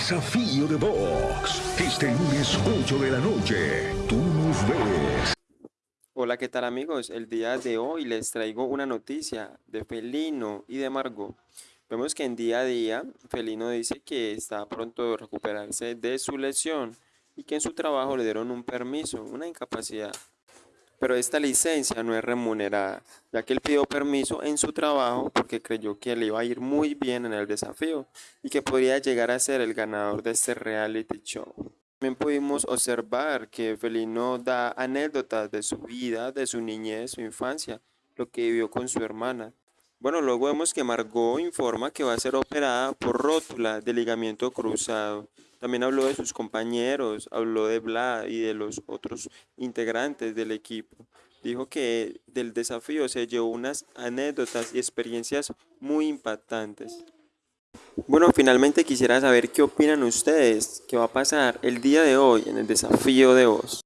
Desafío de Box. Este lunes 8 de la noche. Tú nos ves. Hola, ¿qué tal amigos? El día de hoy les traigo una noticia de Felino y de Margot. Vemos que en día a día Felino dice que está pronto de recuperarse de su lesión y que en su trabajo le dieron un permiso, una incapacidad. Pero esta licencia no es remunerada, ya que él pidió permiso en su trabajo porque creyó que le iba a ir muy bien en el desafío y que podría llegar a ser el ganador de este reality show. También pudimos observar que Felino da anécdotas de su vida, de su niñez, su infancia, lo que vivió con su hermana. Bueno, luego vemos que Margot informa que va a ser operada por rótula de ligamiento cruzado. También habló de sus compañeros, habló de Vlad y de los otros integrantes del equipo. Dijo que del desafío se llevó unas anécdotas y experiencias muy impactantes. Bueno, finalmente quisiera saber qué opinan ustedes, qué va a pasar el día de hoy en el desafío de voz.